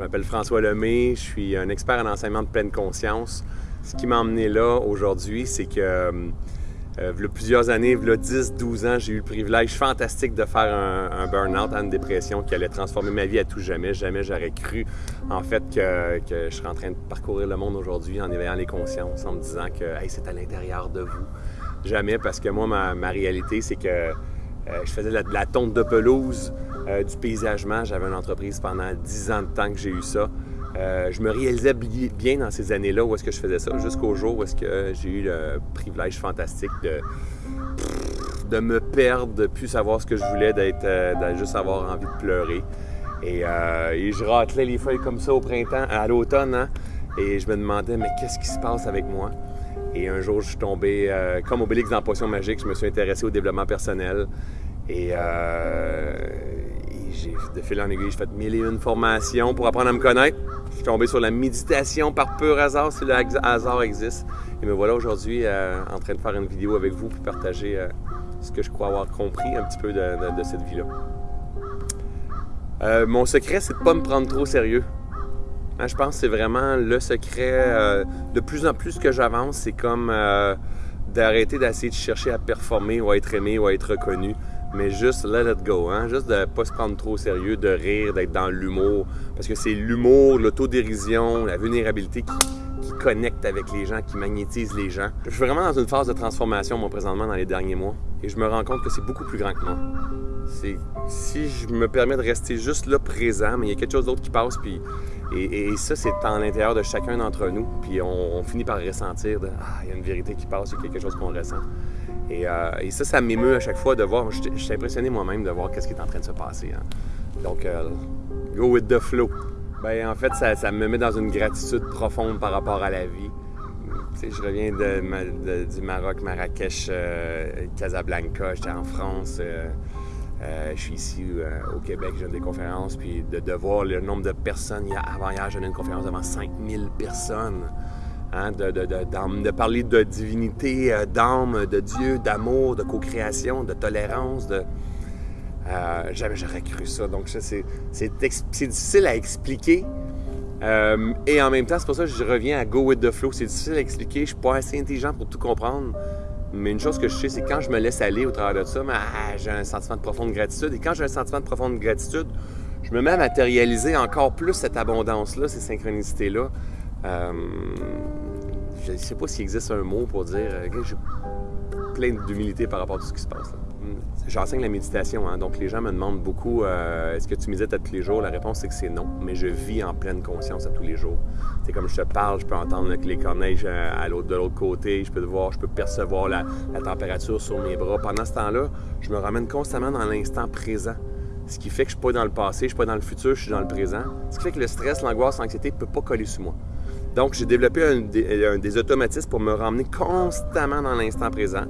Je m'appelle François Lemay, je suis un expert en enseignement de pleine conscience. Ce qui m'a emmené là aujourd'hui, c'est que euh, euh il y a plusieurs années, il y a 10-12 ans, j'ai eu le privilège fantastique de faire un, burn-out, une dépression qui allait transformer ma vie à tout jamais. Jamais j'aurais cru, en fait, que, je serais en train de parcourir le monde aujourd'hui en éveillant les consciences, en me disant que c'est à l'intérieur de vous. Jamais, parce que moi, ma, réalité, c'est que euh, je faisais de la, de la tonte de pelouse, euh, du paysagement. J'avais une entreprise pendant 10 ans de temps que j'ai eu ça. Euh, je me réalisais bien dans ces années-là où est-ce que je faisais ça, jusqu'au jour où est-ce que j'ai eu le privilège fantastique de, de me perdre, de plus savoir ce que je voulais, d'être, euh, juste avoir envie de pleurer. Et, je ratelais les feuilles comme ça au printemps, à l'automne, hein, et je me demandais, mais qu'est-ce qui se passe avec moi? Et un jour, je suis tombé, comme Obélix dans Potion Magique, je me suis intéressé au développement personnel. Et j'ai, de fil en aiguille, j'ai fait mille et une formations pour apprendre à me connaître. Je suis tombé sur la méditation par pur hasard, si le hasard existe. Et me voilà aujourd'hui euh, en train de faire une vidéo avec vous pour partager euh, ce que je crois avoir compris un petit peu de, cette vie-là. Euh, mon secret, c'est de ne pas me prendre trop sérieux. Hein, je pense que c'est vraiment le secret. de plus en plus que j'avance, c'est comme d'arrêter d'essayer de chercher à performer ou à être aimé ou à être reconnu mais juste let it go, hein? juste de ne pas se prendre trop au sérieux, de rire, d'être dans l'humour, parce que c'est l'humour, l'autodérision, la vulnérabilité qui, connecte avec les gens, qui magnétise les gens. Je suis vraiment dans une phase de transformation, moi, présentement, dans les derniers mois, et je me rends compte que c'est beaucoup plus grand que moi. Si je me permets de rester juste là présent, mais il y a quelque chose d'autre qui passe, puis et, ça, c'est en l'intérieur de chacun d'entre nous, puis on, finit par ressentir ah, il y a une vérité qui passe, il y a quelque chose qu'on ressent. Euh, et, ça, ça m'émeut à chaque fois de voir. Je, suis impressionné moi-même de voir qu'est-ce qui est en train de se passer. Hein. Donc, euh, go with the flow. Ben, en fait, ça, me met dans une gratitude profonde par rapport à la vie. je reviens du Maroc, Marrakech, euh, Casablanca, j'étais en France. je suis ici au Québec, j'ai des conférences, puis de, voir le nombre de personnes. Avant hier, j'ai une conférence devant 5000 personnes. Hein, de, parler de divinité, euh, d'âme, de Dieu, d'amour, de co-création, de tolérance. De, euh, jamais j'aurais cru ça. Donc, c'est, difficile à expliquer. Euh, et en même temps, c'est pour ça que je reviens à Go with the flow. C'est difficile à expliquer. Je suis pas assez intelligent pour tout comprendre. Mais une chose que je sais, c'est quand je me laisse aller au travers de ça, ah, j'ai un sentiment de profonde gratitude. Et quand j'ai un sentiment de profonde gratitude, je me mets à matérialiser encore plus cette abondance-là, ces synchronicités-là. Euh, je ne sais pas s'il existe un mot pour dire euh, que j'ai plein d'humilité par rapport à tout ce qui se passe. Hmm. J'enseigne la méditation, hein, donc les gens me demandent beaucoup euh, est-ce que tu médites à tous les jours? La réponse c'est que c'est non, mais je vis en pleine conscience à tous les jours. C'est comme je te parle, je peux entendre les corneilles à l'autre, de l'autre côté, je peux voir, je peux percevoir la, température sur mes bras. Pendant ce temps-là, je me ramène constamment dans l'instant présent. Ce qui fait que je ne suis pas dans le passé, je ne suis pas dans le futur, je suis dans le présent. Ce qui fait que le stress, l'angoisse, l'anxiété ne peut pas coller sur moi. Donc, j'ai développé un, des, automatismes pour me ramener constamment dans l'instant présent.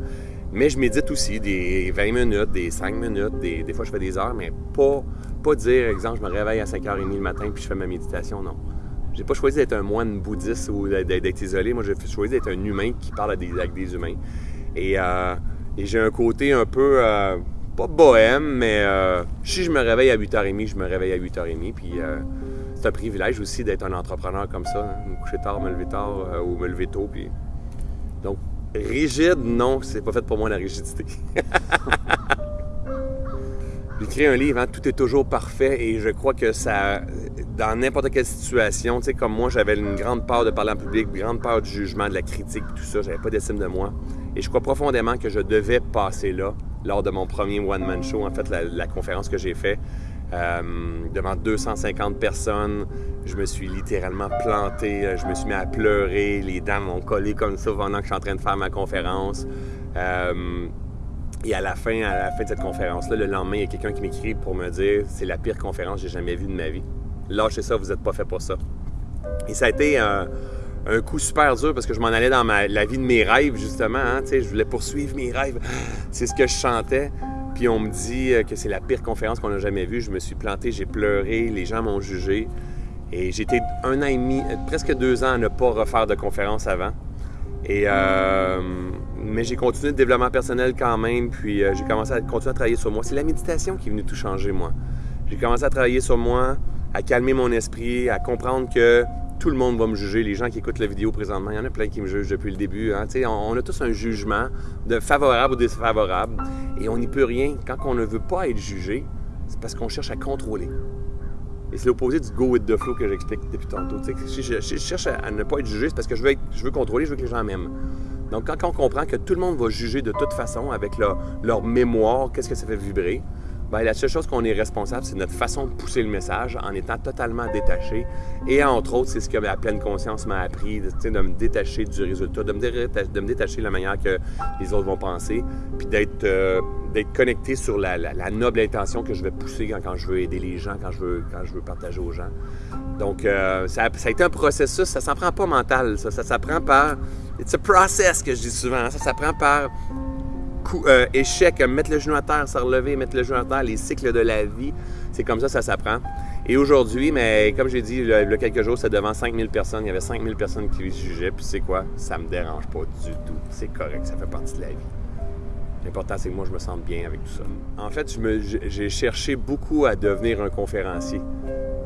Mais je médite aussi des 20 minutes, des 5 minutes, des, fois je fais des heures, mais pas, pas dire, exemple, je me réveille à 5h30 le matin puis je fais ma méditation, non. J'ai pas choisi d'être un moine bouddhiste ou d'être isolé. Moi, j'ai choisi d'être un humain qui parle avec des humains. Euh, et, j'ai un côté un peu, euh, pas bohème, mais euh, si je me réveille à 8h30, je me réveille à 8h30. Puis c'est un privilège aussi d'être un entrepreneur comme ça. Hein. Me coucher tard, me lever tard euh, ou me lever tôt. Puis... Donc, rigide, non, c'est pas fait pour moi la rigidité. J'ai écrit un livre, hein, Tout est toujours parfait, et je crois que ça, dans n'importe quelle situation, tu sais, comme moi, j'avais une grande peur de parler en public, une grande peur du jugement, de la critique, tout ça, j'avais pas d'estime de moi. Et je crois profondément que je devais passer là, lors de mon premier one-man show, en fait, la conférence que j'ai faite. Euh, devant 250 personnes. Je me suis littéralement planté, euh, je me suis mis à pleurer, les dents m'ont collé comme ça pendant que je suis en train de faire ma conférence. Euh, et à la fin, à la fin de cette conférence-là, le lendemain, il y a quelqu'un qui m'écrit pour me dire c'est la pire conférence que j'ai jamais vue de ma vie. Lâchez ça, vous n'êtes pas fait pour ça. Et ça a été un, coup super dur parce que je m'en allais dans la vie de mes rêves, justement. Hein, je voulais poursuivre mes rêves. C'est ce que je chantais. Puis on me dit euh, que c'est la pire conférence qu'on a jamais vue. Je me suis planté, j'ai pleuré, les gens m'ont jugé. Et été un an et demi, euh, presque deux ans à ne pas refaire de conférence avant. Et, euh, mais j'ai continué le développement personnel quand même, puis j'ai commencé à continuer à travailler sur moi. C'est la méditation qui est venue tout changer, moi. J'ai commencé à travailler sur moi, à calmer mon esprit, à comprendre que tout le monde va me juger. Les gens qui écoutent la vidéo présentement, il y en a plein qui me jugent depuis le début. Hein. On, a tous un jugement de favorable ou défavorable et on n'y peut rien. Quand on ne veut pas être jugé, c'est parce qu'on cherche à contrôler. Et c'est l'opposé du go with the flow que j'explique depuis tantôt. Si je, cherche à, ne pas être jugé, c'est parce que je veux, contrôler, je veux que les gens m'aiment. Donc, quand on comprend que tout le monde va juger de toute façon avec leur mémoire, qu'est-ce que ça fait vibrer, Bien, la seule chose qu'on est responsable, c'est notre façon de pousser le message en étant totalement détaché. Et entre autres, c'est ce que la pleine conscience m'a appris, de, me détacher du résultat, de me, détacher, de la manière que les autres vont penser, puis d'être euh, connecté sur la, noble intention que je vais pousser quand, je veux aider les gens, quand je veux, partager aux gens. Donc, euh, ça, ça, a été un processus, ça s'en prend pas mental, ça, ça s'apprend par... It's a process que je dis souvent, ça s'apprend par euh, échec, mettre le genou à terre, se relever, mettre le genou à terre, les cycles de la vie, c'est comme ça ça s'apprend. Et aujourd'hui, mais comme j'ai dit il y a quelques jours, c'était devant 5000 personnes. Il y avait 5000 personnes qui les jugeaient. Puis c'est quoi? Ça me dérange pas du tout. C'est correct, ça fait partie de la vie. L'important, c'est que moi, je me sente bien avec tout ça. En fait, j'ai cherché beaucoup à devenir un conférencier.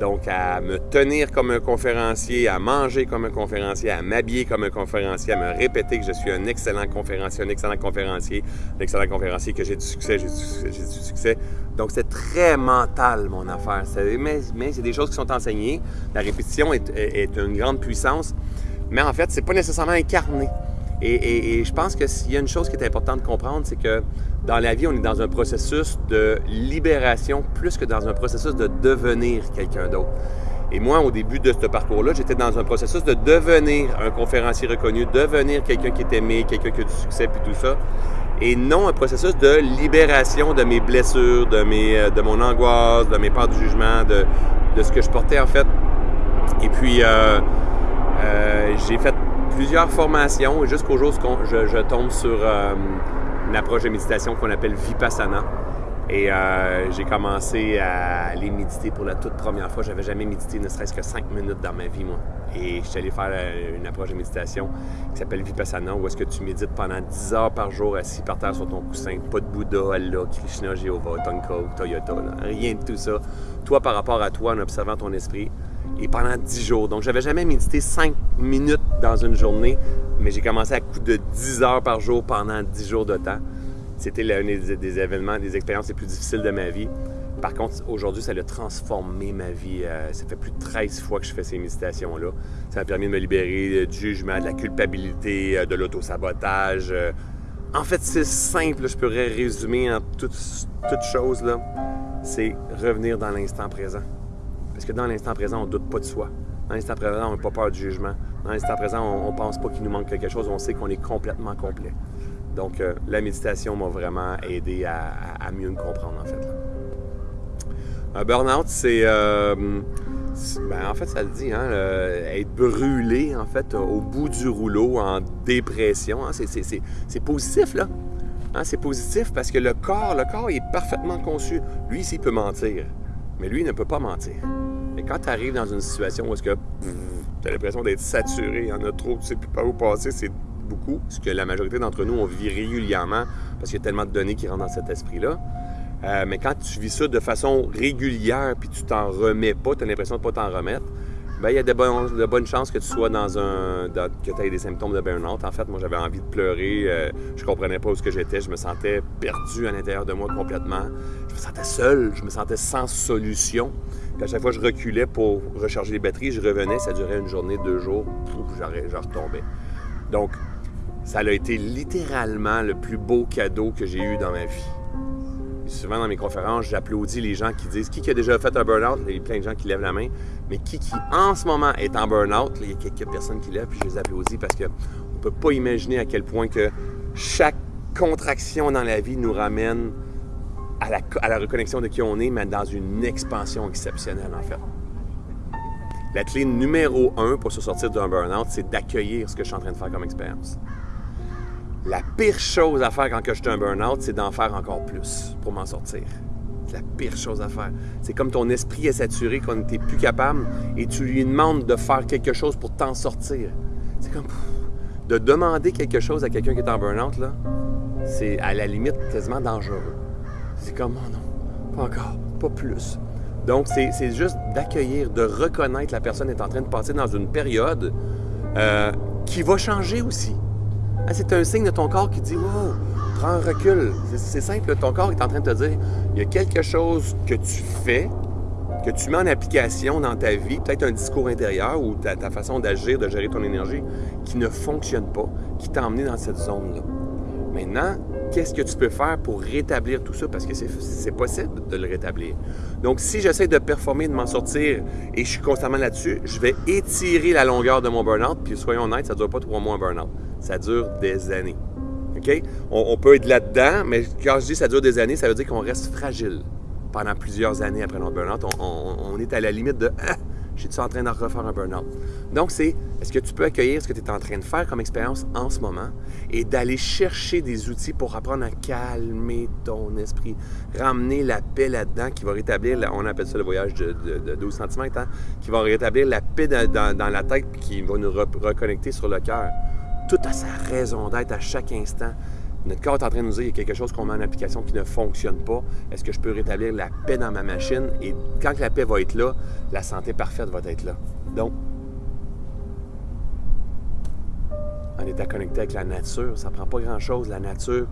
Donc, à me tenir comme un conférencier, à manger comme un conférencier, à m'habiller comme un conférencier, à me répéter que je suis un excellent conférencier, un excellent conférencier, un excellent conférencier, que j'ai du succès, j'ai du, succès. Donc, c'est très mental, mon affaire. Mais, c'est des choses qui sont enseignées. La répétition est, une grande puissance. Mais en fait, c'est pas nécessairement incarné. Et, je pense que s'il y a une chose qui est importante de comprendre, c'est que dans la vie, on est dans un processus de libération plus que dans un processus de devenir quelqu'un d'autre. Et moi, au début de ce parcours-là, j'étais dans un processus de devenir un conférencier reconnu, devenir quelqu'un qui est aimé, quelqu'un qui a du succès, puis tout ça. Et non un processus de libération de mes blessures, de, mes, euh, de mon angoisse, de mes peurs du jugement, de, de ce que je portais en fait. Et puis, euh, euh, j'ai fait plusieurs formations jusqu'au jour où je, tombe sur une approche de méditation qu'on appelle Vipassana. Et euh, j'ai commencé à aller méditer pour la toute première fois. J'avais jamais médité ne serait-ce que cinq minutes dans ma vie, moi. Et je suis allé faire euh, une approche de méditation qui s'appelle Vipassana, où est-ce que tu médites pendant 10 heures par jour assis par terre sur ton coussin. Pas de Bouddha, Allah, Krishna, Jéhovah, Tonka Toyota. Rien de tout ça. Toi par rapport à toi en observant ton esprit et pendant 10 jours. Donc, j'avais jamais médité 5 minutes dans une journée, mais j'ai commencé à coup de 10 heures par jour pendant 10 jours de temps. C'était l'un des, événements, des expériences les plus difficiles de ma vie. Par contre, aujourd'hui, ça a transformé ma vie. Euh, ça fait plus de 13 fois que je fais ces méditations-là. Ça m'a permis de me libérer du jugement, de la culpabilité, euh, de l'autosabotage. Euh. En fait, c'est simple, je pourrais résumer en toute, toute chose. C'est revenir dans l'instant présent. Parce que dans l'instant présent, on ne doute pas de soi. Dans l'instant présent, on n'a pas peur du jugement. Dans l'instant présent, on ne pense pas qu'il nous manque quelque chose. On sait qu'on est complètement complet. Donc, euh, la méditation m'a vraiment aidé à, mieux me comprendre, en fait. Un burn-out, c'est... Euh, ben, en fait, ça le dit, hein, être brûlé, en fait, au bout du rouleau, en dépression. Hein, c'est positif, là. Hein, c'est positif parce que le corps, le corps est parfaitement conçu. Lui, ici, il peut mentir. Mais lui, il ne peut pas mentir. Quand tu arrives dans une situation où est-ce tu as l'impression d'être saturé, il y en a trop, tu sais plus pas où passer, c'est beaucoup, ce que la majorité d'entre nous, on vit régulièrement parce qu'il y a tellement de données qui rentrent dans cet esprit-là. Euh, mais quand tu vis ça de façon régulière puis tu t'en remets pas, tu as l'impression de pas t'en remettre, ben, il y a de, bonnes chances que tu sois dans un. que tu aies des symptômes de burn-out. En fait, moi, j'avais envie de pleurer. Euh, je comprenais pas où j'étais. Je me sentais perdu à l'intérieur de moi complètement. Je me sentais seul. Je me sentais sans solution. À chaque fois je reculais pour recharger les batteries, je revenais. Ça durait une journée, deux jours. Je retombais. Donc, ça a été littéralement le plus beau cadeau que j'ai eu dans ma vie souvent dans mes conférences, j'applaudis les gens qui disent qui, a déjà fait un burn-out? Il y a plein de gens qui lèvent la main. Mais qui, qui en ce moment est en burn-out? Il y a quelques personnes qui lèvent, puis je les applaudis parce qu'on ne peut pas imaginer à quel point que chaque contraction dans la vie nous ramène à la, à reconnexion de qui on est, mais dans une expansion exceptionnelle en fait. La clé numéro un pour se sortir d'un burn-out, c'est d'accueillir ce que je suis en train de faire comme expérience. La pire chose à faire quand je suis un burn-out, c'est d'en faire encore plus pour m'en sortir. C'est la pire chose à faire. C'est comme ton esprit est saturé, qu'on n'était plus capable, et tu lui demandes de faire quelque chose pour t'en sortir. C'est comme de demander quelque chose à quelqu'un qui est en burn-out, là, c'est à la limite quasiment dangereux. C'est comme, oh non, pas encore, pas plus, Donc, c'est juste d'accueillir, de reconnaître la personne est en train de passer dans une période euh, qui va changer aussi. Hein, c'est un signe de ton corps qui dit Wow, prends un recul. C'est simple, ton corps est en train de te dire il y a quelque chose que tu fais, que tu mets en application dans ta vie, peut-être un discours intérieur ou ta, ta façon d'agir, de gérer ton énergie, qui ne fonctionne pas, qui t'a emmené dans cette zone-là. Maintenant, qu'est-ce que tu peux faire pour rétablir tout ça? Parce que c'est possible de le rétablir. Donc, si j'essaie de performer, de m'en sortir et je suis constamment là-dessus, je vais étirer la longueur de mon burn-out. Puis, soyons honnêtes, ça ne dure pas trois mois un burn-out. Ça dure des années. OK? On, peut être là-dedans, mais quand je dis ça dure des années, ça veut dire qu'on reste fragile pendant plusieurs années après notre burn-out. On, est à la limite de ah, je suis en train de refaire un burn-out. Donc, c'est est-ce que tu peux accueillir ce que tu es en train de faire comme expérience en ce moment et d'aller chercher des outils pour apprendre à calmer ton esprit, ramener la paix là-dedans qui va rétablir, on appelle ça le voyage de, 12 cm, hein, qui va rétablir la paix dans, dans la tête qui va nous reconnecter sur le cœur. Tout a sa raison d'être à chaque instant. Notre corps est en train de nous dire qu'il y a quelque chose qu'on met en application qui ne fonctionne pas. Est-ce que je peux rétablir la paix dans ma machine? Et quand la paix va être là, la santé parfaite va être là. Donc, en étant connecté avec la nature, ça prend pas grand-chose, la nature,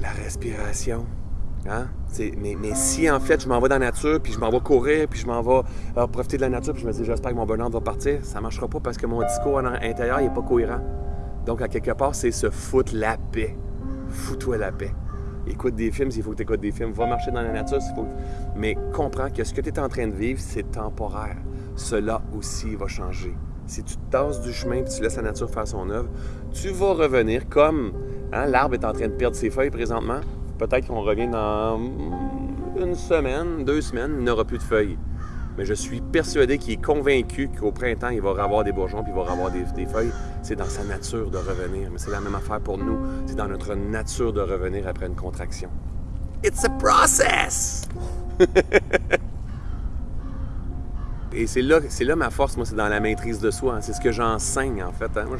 la respiration. Hein? Mais, mais, si en fait je m'en vais dans la nature, puis je m'en vais courir, puis je m'en vais euh, profiter de la nature, puis je me dis j'espère que mon bonheur va partir, ça ne marchera pas parce que mon discours à l'intérieur n'est pas cohérent. Donc, à quelque part, c'est se foutre la paix. Fous-toi la paix. Écoute des films s'il faut que tu écoutes des films. Va marcher dans la nature s'il faut. Mais comprends que ce que tu es en train de vivre, c'est temporaire. Cela aussi va changer. Si tu te tasses du chemin et tu laisses la nature faire son œuvre, tu vas revenir comme hein, l'arbre est en train de perdre ses feuilles présentement. Peut-être qu'on revient dans une semaine, deux semaines, il n'aura plus de feuilles mais je suis persuadé qu'il est convaincu qu'au printemps, il va avoir des bourgeons puis il va avoir des, feuilles. C'est dans sa nature de revenir. Mais c'est la même affaire pour nous. C'est dans notre nature de revenir après une contraction. It's a process! Et c'est là, c'est là ma force, moi, c'est dans la maîtrise de soi. C'est ce que j'enseigne, en fait. Hein. Moi,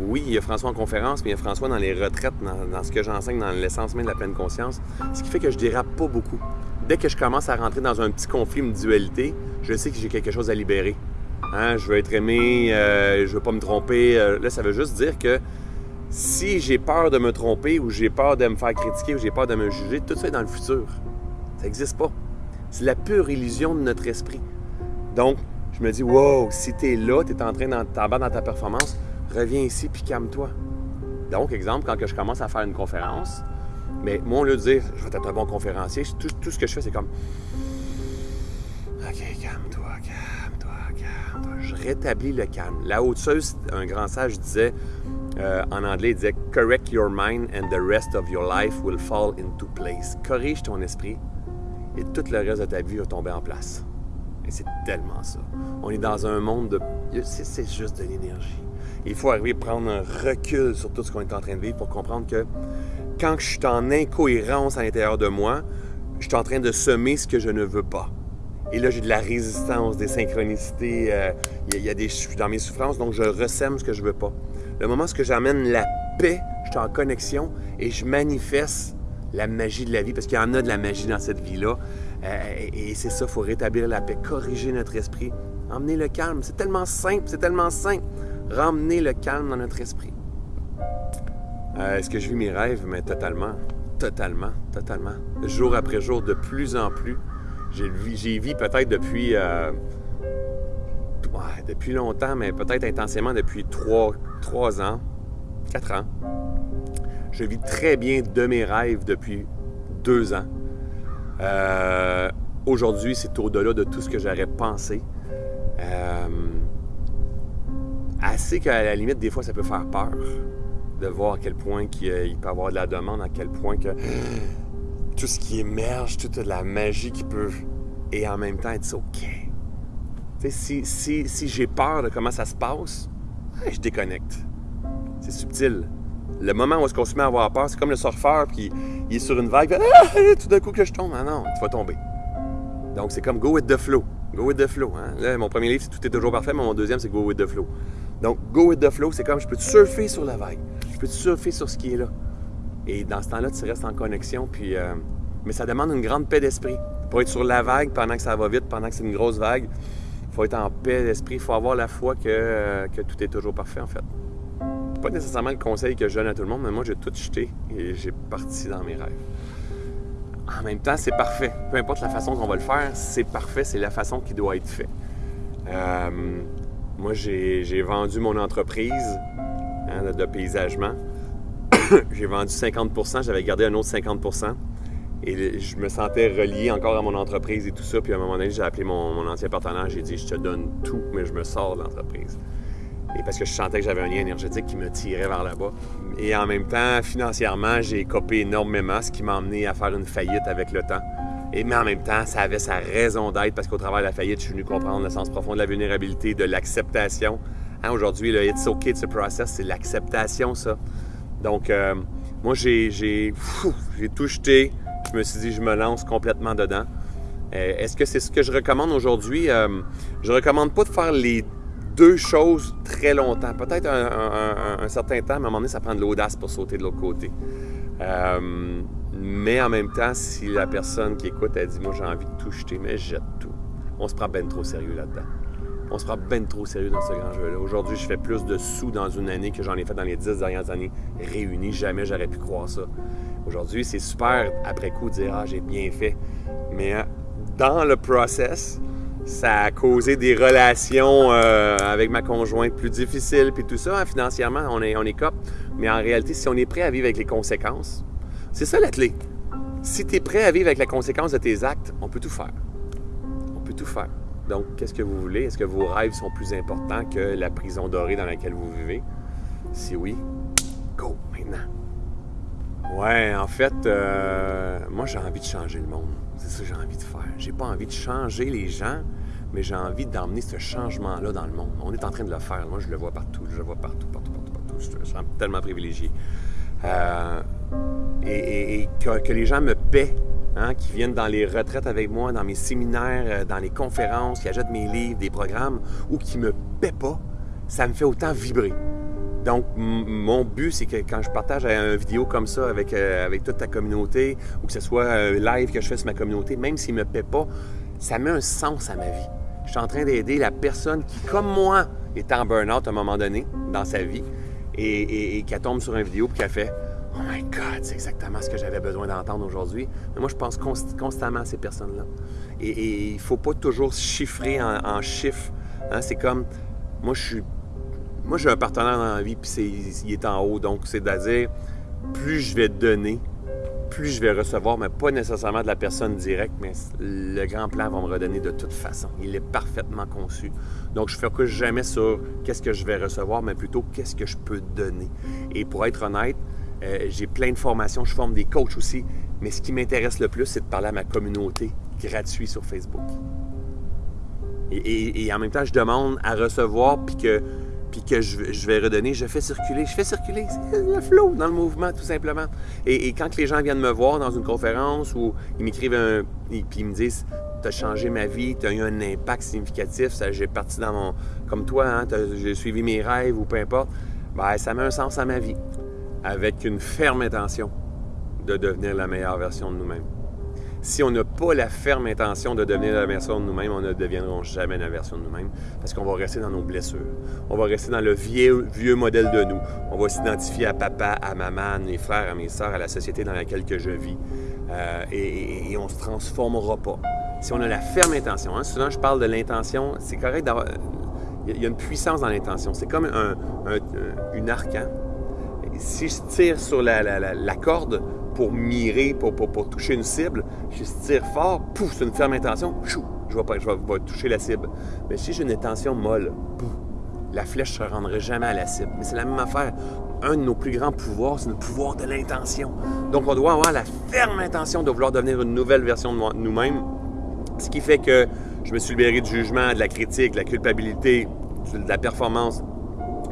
oui, il y a François en conférence, mais il y a François dans les retraites, dans, dans ce que j'enseigne, dans l'essence même de la pleine conscience. Ce qui fait que je dérape pas beaucoup dès que je commence à rentrer dans un petit conflit, une dualité, je sais que j'ai quelque chose à libérer. Hein, je veux être aimé, euh, je veux pas me tromper. Euh, là, ça veut juste dire que si j'ai peur de me tromper ou j'ai peur de me faire critiquer ou j'ai peur de me juger, tout ça est dans le futur. Ça n'existe pas. C'est la pure illusion de notre esprit. Donc, je me dis, wow, si tu es là, tu es en train d'embarquer dans ta performance, reviens ici puis calme-toi. Donc, exemple, quand je commence à faire une conférence, mais moi, au lieu de dire, je vais être un bon conférencier, tout, ce que je fais, c'est comme, OK, calme-toi, calme-toi, calme-toi. Je rétablis le calme. La haute-seuse, un grand sage disait, euh, en anglais, il disait, correct your mind and the rest of your life will fall into place. Corrige ton esprit et tout le reste de ta vie va tomber en place. Et c'est tellement ça. On est dans un monde de. C'est juste de l'énergie. Il faut arriver à prendre un recul sur tout ce qu'on est en train de vivre pour comprendre que quand je suis en incohérence à l'intérieur de moi, je suis en train de semer ce que je ne veux pas. Et là, j'ai de la résistance, des synchronicités, euh, il y, a des, je suis dans mes souffrances, donc je ressème ce que je veux pas. Le moment où j'amène la paix, je suis en connexion et je manifeste la magie de la vie, parce qu'il y en a de la magie dans cette vie-là. Euh, et c'est ça, il faut rétablir la paix, corriger notre esprit, emmener le calme. C'est tellement simple, c'est tellement simple. Ramener le calme dans notre esprit. Euh, est-ce que je vis mes rêves? Mais totalement. Totalement. Totalement. Jour après jour, de plus en plus. J'ai vu peut-être depuis. Euh, depuis longtemps, mais peut-être intensément depuis trois, ans, quatre ans. Je vis très bien de mes rêves depuis deux ans. Euh, aujourd'hui, c'est au-delà de tout ce que j'aurais pensé. assez qu'à la limite, des fois, ça peut faire peur de voir à quel point il, peut y avoir de la demande, à quel point que tout ce qui émerge, toute la magie qui peut, et en même temps être OK. Si, si, si j'ai peur de comment ça se passe, je déconnecte. C'est subtil. Le moment où est-ce qu'on se met à avoir peur, c'est comme le surfeur qui il est sur une vague, ah, tout d'un coup que je tombe. Ah non, tu vas tomber. Donc c'est comme go with the flow. Go with the flow. Hein. mon premier livre, c'est Tout est toujours parfait, mais mon deuxième, c'est Go with the flow. Donc, go with the flow, c'est comme je peux surfer sur la vague peux surfer sur ce qui est là? Et dans ce temps-là, tu restes en connexion, puis euh, Mais ça demande une grande paix d'esprit. Pour être sur la vague pendant que ça va vite, pendant que c'est une grosse vague, il faut être en paix d'esprit. Il faut avoir la foi que, euh, que tout est toujours parfait, en fait. Pas nécessairement le conseil que je donne à tout le monde, mais moi, j'ai tout jeté et j'ai parti dans mes rêves. En même temps, c'est parfait. Peu importe la façon qu'on va le faire, c'est parfait, c'est la façon qui doit être fait. Euh, moi, j'ai vendu mon entreprise hein, de paysagement. j'ai vendu 50% j'avais gardé un autre 50% et je me sentais relié encore à mon entreprise et tout ça. Puis à un moment donné, j'ai appelé mon, ancien partenaire, j'ai dit Je te donne tout, mais je me sors de l'entreprise. Et parce que je sentais que j'avais un lien énergétique qui me tirait vers là-bas. Et en même temps, financièrement, j'ai copé énormément, ce qui m'a amené à faire une faillite avec le temps. Et, mais en même temps, ça avait sa raison d'être parce qu'au travers de la faillite, je suis venu comprendre le sens profond de la vulnérabilité, de l'acceptation. Hein, Aujourd'hui, le It's okay, a process, c'est l'acceptation, ça. Donc, euh, moi, j'ai tout jeté. Je me suis dit, je me lance complètement dedans. Euh, est-ce que c'est ce que je recommande aujourd'hui? Euh, je recommande pas de faire les deux choses très longtemps. Peut-être un, certain temps, mais à un moment donné, ça prend de l'audace pour sauter de l'autre côté. Euh, mais en même temps, si la personne qui écoute, elle dit Moi, j'ai envie de tout jeter, mais je jette tout. On se prend ben trop sérieux là-dedans. On se prend ben trop sérieux dans ce grand jeu-là. Aujourd'hui, je fais plus de sous dans une année que j'en ai fait dans les dix dernières années réunies. Jamais j'aurais pu croire ça. Aujourd'hui, c'est super après coup de dire Ah, j'ai bien fait. Mais euh, dans le process, ça a causé des relations euh, avec ma conjointe plus difficiles, puis tout ça. Hein, financièrement, on est, on. Mais en réalité, si on est prêt à vivre avec les conséquences, c'est ça la clé. Si tu es prêt à vivre avec la conséquence de tes actes, on peut tout faire. On peut tout faire. Donc, qu'est-ce que vous voulez? Est-ce que vos rêves sont plus importants que la prison dorée dans laquelle vous vivez? Si oui, go maintenant. Ouais, en fait, euh, moi j'ai envie de changer le monde. C'est ça que j'ai envie de faire. J'ai pas envie de changer les gens, mais j'ai envie d'emmener ce changement-là dans le monde. On est en train de le faire. Moi, je le vois partout. Je le vois partout, partout, partout, partout. Je, suis tellement privilégié. Euh, et, que, les gens me paient, hein, qui viennent dans les retraites avec moi, dans mes séminaires, euh, dans les conférences, qui achètent mes livres, des programmes, ou qui me paient pas, ça me fait autant vibrer. Donc, mon but, c'est que quand je partage une vidéo comme ça avec, euh, avec toute ta communauté, ou que ce soit un live que je fais sur ma communauté, même s'il ne me paie pas, ça met un sens à ma vie. Je suis en train d'aider la personne qui, comme moi, est en burn-out à un moment donné dans sa vie et, qui tombe sur une vidéo et qui a fait my God, c'est exactement ce que j'avais besoin d'entendre aujourd'hui. Mais moi, je pense constamment à ces personnes-là. Et il ne faut pas toujours chiffrer en, chiffres. Hein. C'est comme, moi, je suis moi, j'ai un partenaire dans la vie, puis il est en haut. Donc, c'est-à-dire, plus je vais donner, plus je vais recevoir, mais pas nécessairement de la personne directe, mais le grand plan va me redonner de toute façon. Il est parfaitement conçu. Donc, je ne focus jamais sur qu'est-ce que je vais recevoir, mais plutôt qu'est-ce que je peux donner. Et pour être honnête, euh, j'ai plein de formations, je forme des coachs aussi, mais ce qui m'intéresse le plus, c'est de parler à ma communauté gratuit sur Facebook. Et, en même temps, je demande à recevoir, puis que puis que je, vais redonner, je fais circuler, je fais circuler le flow dans le mouvement, tout simplement. Et, quand les gens viennent me voir dans une conférence ou ils m'écrivent un. puis ils me disent Tu as changé ma vie, tu as eu un impact significatif, j'ai parti dans mon. Comme toi, hein, j'ai suivi mes rêves ou peu importe, ben, ça met un sens à ma vie. Avec une ferme intention de devenir la meilleure version de nous-mêmes si on n'a pas la ferme intention de devenir la version de nous-mêmes, on ne deviendront jamais la version de nous-mêmes parce qu'on va rester dans nos blessures. On va rester dans le vieux, vieux modèle de nous. On va s'identifier à papa, à maman, à mes frères, à mes sœurs, à la société dans laquelle que je vis. Euh, et, on ne se transformera pas. Si on a la ferme intention, hein, souvent je parle de l'intention, c'est correct d'avoir... Il y a une puissance dans l'intention. C'est comme un, une arc. Si je tire sur la, corde, pour mirer, pour, toucher une cible, je tire fort, pouf, c'est une ferme intention, chou, je vais, je vais, toucher la cible. Mais si j'ai une intention molle, pouf, la flèche ne se rendrait jamais à la cible. Mais c'est la même affaire. Un de nos plus grands pouvoirs, c'est le pouvoir de l'intention. Donc, on doit avoir la ferme intention de vouloir devenir une nouvelle version de nous-mêmes. Ce qui fait que je me suis libéré du jugement, de la critique, de la culpabilité, de la performance,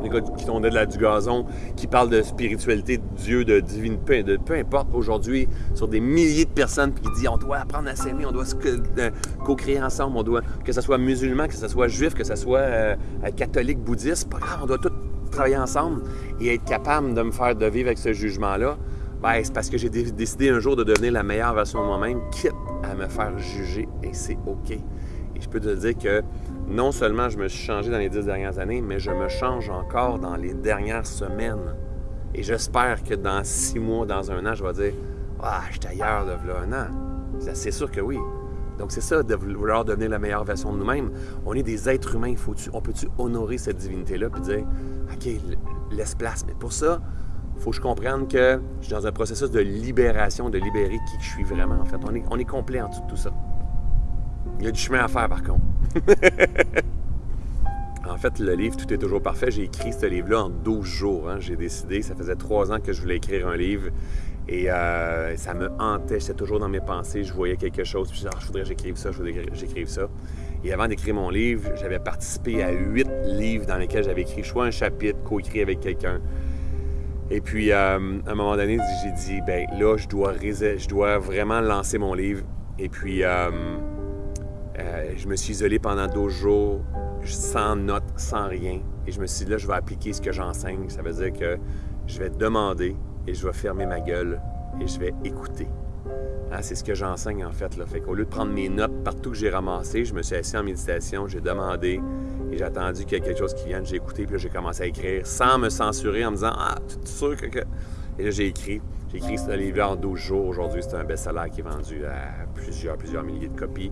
les gars qui tondaient de la, du gazon, qui parlent de spiritualité, de Dieu, de divine, peu, de, peu importe aujourd'hui, sur des milliers de personnes qui disent on doit apprendre à s'aimer, on doit euh, co-créer ensemble, on doit, que ce soit musulman, que ce soit juif, que ce soit euh, catholique, bouddhiste, pas grave, on doit tous travailler ensemble et être capable de me faire de vivre avec ce jugement-là. Ben, c'est parce que j'ai décidé un jour de devenir la meilleure version de moi-même, quitte à me faire juger, et c'est OK. Et je peux te dire que non seulement je me suis changé dans les dix dernières années, mais je me change encore dans les dernières semaines. Et j'espère que dans six mois, dans un an, je vais dire Ah, je suis ailleurs de là un an. C'est sûr que oui. Donc, c'est ça, de vouloir devenir la meilleure version de nous-mêmes. On est des êtres humains. Faut on peut-tu honorer cette divinité-là puis dire OK, laisse place. Mais pour ça, faut que je comprenne que je suis dans un processus de libération, de libérer qui je suis vraiment, en fait. On est, on est complet en tout, tout ça. Il y a du chemin à faire, par contre. en fait, le livre Tout est toujours parfait, j'ai écrit ce livre-là en 12 jours. Hein. J'ai décidé, ça faisait trois ans que je voulais écrire un livre. Et euh, ça me hantait, j'étais toujours dans mes pensées, je voyais quelque chose, je disais, ah, je voudrais que ça, je voudrais que ça. Et avant d'écrire mon livre, j'avais participé à huit livres dans lesquels j'avais écrit soit un chapitre, co-écrit avec quelqu'un. Et puis, euh, à un moment donné, j'ai dit, ben là, je dois, je dois vraiment lancer mon livre. Et puis, euh, je me suis isolé pendant 12 jours, sans notes, sans rien. Et je me suis dit, là, je vais appliquer ce que j'enseigne. Ça veut dire que je vais demander, et je vais fermer ma gueule et je vais écouter. Hein, c'est ce que j'enseigne en fait. Là. Fait qu'au lieu de prendre mes notes partout que j'ai ramassé, je me suis assis en méditation, j'ai demandé et j'ai attendu qu'il y ait quelque chose qui vienne. J'ai écouté, puis j'ai commencé à écrire sans me censurer en me disant Ah, tu es sûr que. Et là, j'ai écrit. J'ai écrit ce livre en 12 jours. Aujourd'hui, c'est un best-seller qui est vendu à plusieurs, plusieurs milliers de copies.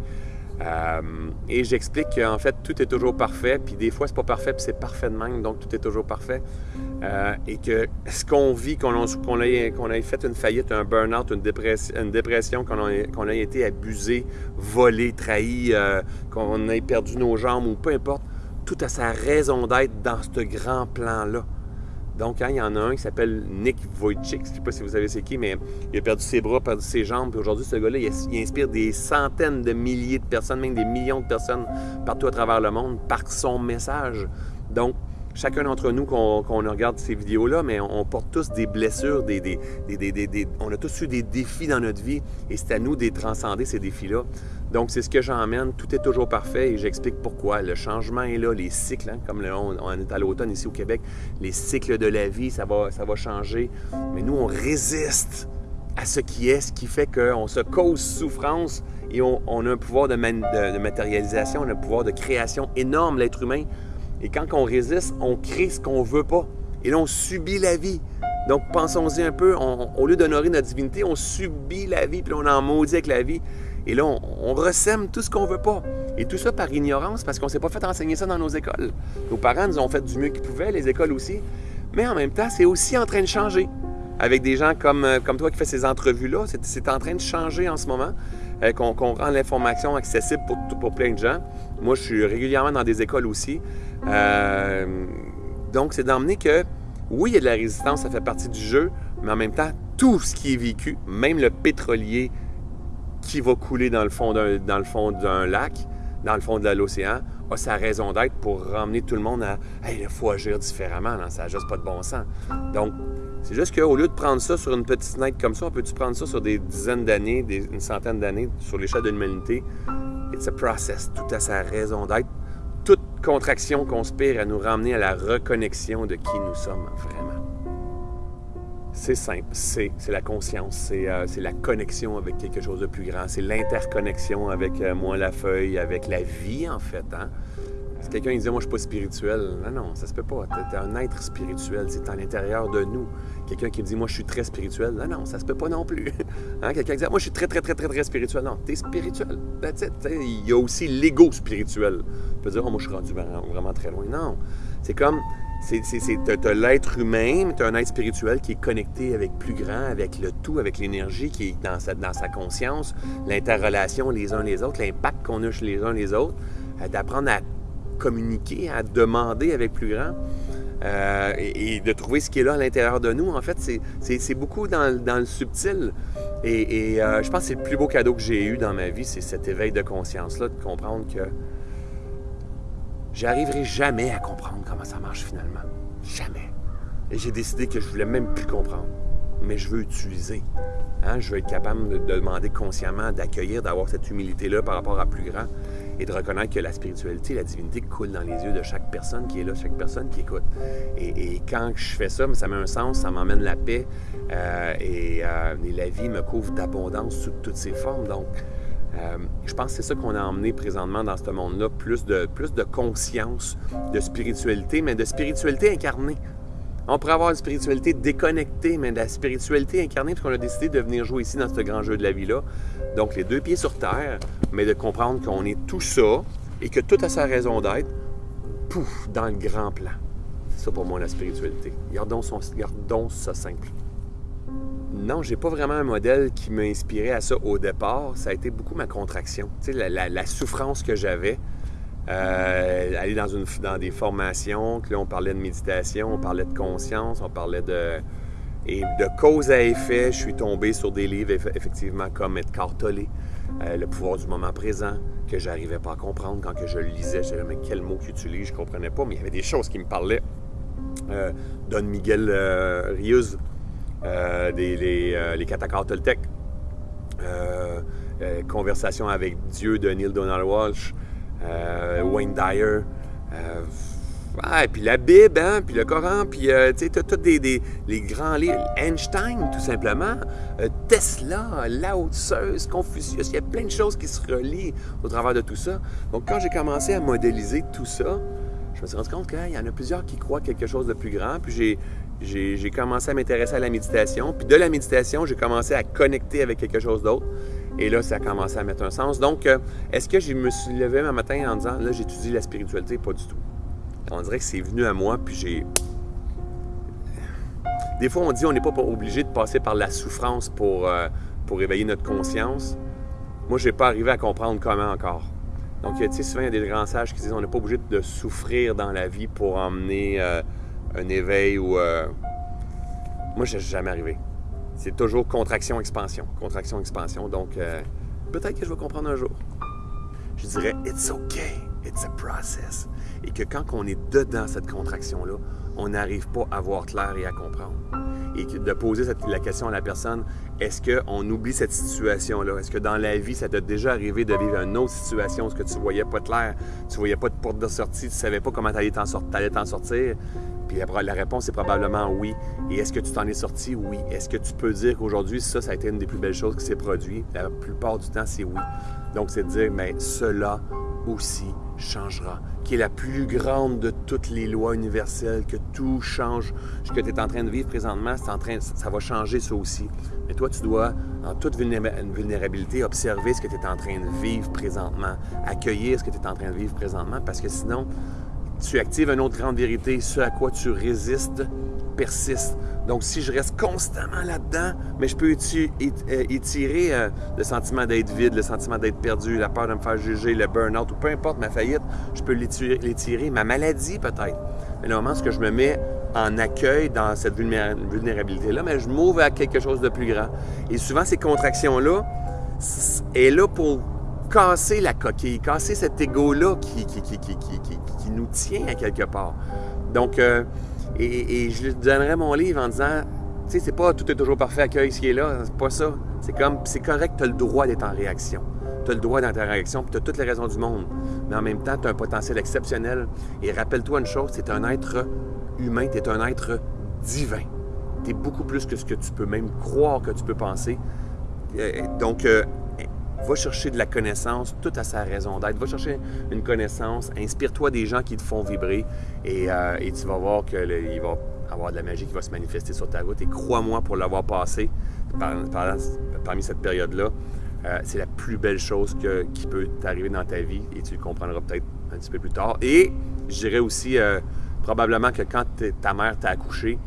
Euh, et j'explique qu'en fait, tout est toujours parfait, puis des fois, c'est pas parfait, puis c'est parfait de même, donc tout est toujours parfait. Euh, et que ce qu'on vit, qu'on ait, fait une faillite, un burn-out, une dépression, qu'on ait, été abusé, volé, trahi, euh, qu'on ait perdu nos jambes ou peu importe, tout a sa raison d'être dans ce grand plan-là. Donc, hein, il y en a un qui s'appelle Nick Wojcik, je ne sais pas si vous savez c'est qui, mais il a perdu ses bras, perdu ses jambes. Puis aujourd'hui, ce gars-là, il, inspire des centaines de milliers de personnes, même des millions de personnes partout à travers le monde par son message. Donc, chacun d'entre nous, qu'on regarde ces vidéos-là, mais on, porte tous des blessures, des, on a tous eu des défis dans notre vie et c'est à nous de transcender ces défis-là. Donc, c'est ce que j'emmène. Tout est toujours parfait et j'explique pourquoi. Le changement est là, les cycles, hein, comme on, est à l'automne ici au Québec, les cycles de la vie, ça va, changer. Mais nous, on résiste à ce qui est, ce qui fait qu'on se cause souffrance et on, a un pouvoir de, de, matérialisation, on a un pouvoir de création énorme, l'être humain. Et quand on résiste, on crée ce qu'on veut pas. Et là, on subit la vie. Donc, pensons-y un peu. au lieu d'honorer notre divinité, on subit la vie, puis on en maudit avec la vie. Et là, on, ressème tout ce qu'on veut pas. Et tout ça par ignorance, parce qu'on ne s'est pas fait enseigner ça dans nos écoles. Nos parents nous ont fait du mieux qu'ils pouvaient, les écoles aussi. Mais en même temps, c'est aussi en train de changer. Avec des gens comme, euh, comme toi qui fais ces entrevues-là, c'est en train de changer en ce moment. Euh, qu'on rend l'information accessible pour, plein de gens. Moi, je suis régulièrement dans des écoles aussi. Euh, donc, c'est d'emmener que, oui, il y a de la résistance, ça fait partie du jeu, mais en même temps, tout ce qui est vécu, même le pétrolier qui va couler dans le fond d'un, lac, dans le fond de l'océan, a sa raison d'être pour ramener tout le monde à il faut agir différemment, ça n'a juste pas de bon sens. Donc, c'est juste qu'au lieu de prendre ça sur une petite fenêtre comme ça, on peut-tu prendre ça sur des dizaines d'années, une centaine d'années, sur l'échelle de l'humanité? It's a process, tout a sa raison d'être. Toute contraction conspire à nous ramener à la reconnexion de qui nous sommes vraiment. C'est simple, c'est la conscience, euh, c'est la connexion avec quelque chose de plus grand, c'est l'interconnexion avec euh, moi, la feuille, avec la vie en fait. Hein? Si quelqu'un disait moi je suis pas spirituel, non, non, ça se peut pas. Tu es, un être spirituel, c'est à l'intérieur de nous. Quelqu'un qui dit moi je suis très spirituel, non, non, ça se peut pas non plus. Hein? Quelqu'un qui dit moi je suis très très très très très spirituel, non, tu es spirituel. Il y a aussi l'ego spirituel. Tu peux dire oh, moi je suis rendu vraiment très loin. Non, c'est comme c'est, tu as, l'être humain, tu as un être spirituel qui est connecté avec plus grand, avec le tout, avec l'énergie qui est dans sa, dans sa conscience, l'interrelation les uns les autres, l'impact qu'on a chez les uns les autres, euh, d'apprendre à communiquer, à demander avec plus grand. Euh, et, de trouver ce qui est là à l'intérieur de nous. En fait, c'est beaucoup dans, le subtil. Et, euh, je pense que c'est le plus beau cadeau que j'ai eu dans ma vie, c'est cet éveil de conscience-là, de comprendre que j'arriverai jamais à comprendre comment ça marche finalement. Jamais. Et j'ai décidé que je voulais même plus comprendre. Mais je veux utiliser. Hein? Je veux être capable de demander consciemment, d'accueillir, d'avoir cette humilité-là par rapport à plus grand. Et de reconnaître que la spiritualité, la divinité coule dans les yeux de chaque personne qui est là, chaque personne qui écoute. Et, quand je fais ça, ça met un sens, ça m'emmène la paix euh, et, la vie me couvre d'abondance sous toutes ses formes. Donc, je pense que c'est ça qu'on a emmené présentement dans ce monde-là, plus de, plus de conscience, de spiritualité, mais de spiritualité incarnée. On pourrait avoir une spiritualité déconnectée, mais de la spiritualité incarnée, parce qu'on a décidé de venir jouer ici dans ce grand jeu de la vie-là. Donc, les deux pieds sur terre, mais de comprendre qu'on est tout ça et que tout a sa raison d'être, pouf, dans le grand plan. C'est ça pour moi la spiritualité. Gardons, son, ça simple. Non, j'ai pas vraiment un modèle qui m'a inspiré à ça au départ. Ça a été beaucoup ma contraction. Tu sais, la souffrance que j'avais euh, aller dans, une, dans des formations, là, on parlait de méditation, on parlait de conscience, on parlait de... Et de cause à effet, je suis tombé sur des livres, effectivement, comme Edgar Tolle, euh, Le pouvoir du moment présent, que j'arrivais pas à comprendre quand que je le lisais. Je disais, mais quel mot qu'il utilise, je comprenais pas, mais il y avait des choses qui me parlaient. Euh, Don Miguel Rius, les, les Toltec, Conversation avec Dieu de Neil Donald Walsh, Wayne Dyer. Euh, et puis la Bible, hein, puis le Coran, puis euh, tu sais, tous des, des, les grands livres. Einstein, tout simplement. Tesla, Lao Tzu, Confucius. Il y a plein de choses qui se relient au travers de tout ça. Donc, quand j'ai commencé à modéliser tout ça, je me suis rendu compte qu'il y en a plusieurs qui croient quelque chose de plus grand. Puis j'ai commencé à m'intéresser à la méditation. Puis de la méditation, j'ai commencé à connecter avec quelque chose d'autre. Et là, ça a commencé à mettre un sens. Donc, euh, est-ce que je me suis levé un matin en disant, là, j'étudie la spiritualité? Pas du tout. On dirait que c'est venu à moi, puis j'ai... Des fois, on dit on n'est pas obligé de passer par la souffrance pour, euh, pour éveiller notre conscience. Moi, je n'ai pas arrivé à comprendre comment encore. Donc, tu sais, souvent, il y a des grands sages qui disent on n'est pas obligé de souffrir dans la vie pour emmener euh, un éveil ou... Moi, je jamais arrivé c'est toujours contraction-expansion, contraction-expansion. Donc, euh, peut-être que je vais comprendre un jour. Je dirais, it's okay, it's a process. Et que quand on est dedans cette contraction-là, on n'arrive pas à voir clair et à comprendre. Et de poser la question à la personne, est-ce qu'on oublie cette situation-là? Est-ce que dans la vie, ça t'a déjà arrivé de vivre une autre situation où que tu voyais pas clair, tu voyais pas de porte de sortie, tu savais pas comment tu allais t'en sortir? Puis la réponse est probablement oui. Et est-ce que tu t'en es sorti? Oui. Est-ce que tu peux dire qu'aujourd'hui, ça, ça a été une des plus belles choses qui s'est produit? La plupart du temps, c'est oui. Donc, c'est de dire, mais cela aussi changera, qui est la plus grande de toutes les lois universelles, que tout change. Ce que tu es en train de vivre présentement, en train, ça va changer ça aussi. Mais toi, tu dois, en toute vulnérabilité, observer ce que tu es en train de vivre présentement, accueillir ce que tu es en train de vivre présentement, parce que sinon, tu actives une autre grande vérité, ce à quoi tu résistes persiste. Donc, si je reste constamment là-dedans, mais je peux euh, étirer euh, le sentiment d'être vide, le sentiment d'être perdu, la peur de me faire juger, le burn-out, ou peu importe ma faillite, je peux l'étirer, ma maladie peut-être. Mais le moment où je me mets en accueil dans cette vulnérabilité-là, mais je m'ouvre à quelque chose de plus grand. Et souvent, ces contractions-là, est là pour casser la coquille, casser cet ego-là qui, qui, qui, qui, nous tient à quelque part. Donc, euh, et, je lui donnerais mon livre en disant, tu sais, c'est pas tout est toujours parfait, accueil ce qui est là, c'est pas ça. C'est comme, c'est correct, tu as le droit d'être en réaction. Tu as le droit d'être en réaction, puis tu as toutes les raisons du monde. Mais en même temps, tu as un potentiel exceptionnel. Et rappelle-toi une chose, c'est un être humain, tu es un être divin. Tu es beaucoup plus que ce que tu peux même croire que tu peux penser. Euh, donc, euh, Va chercher de la connaissance, tout à sa raison d'être. Va chercher une connaissance, inspire-toi des gens qui te font vibrer et, euh, tu vas voir qu'il va avoir de la magie qui va se manifester sur ta route. Et crois-moi, pour l'avoir passé parmi cette période-là, euh, c'est la plus belle chose qui peut t'arriver dans ta vie et tu le comprendras peut-être un petit peu plus tard. Et je dirais aussi, euh, probablement que quand ta mère t'a accouché,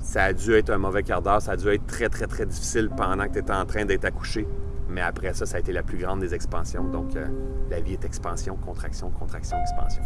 ça a dû être un mauvais quart d'heure, ça a dû être très, très, très difficile pendant que tu étais en train d'être accouché. Mais après ça, ça a été la plus grande des expansions. Donc, euh, la vie est expansion, contraction, contraction, expansion.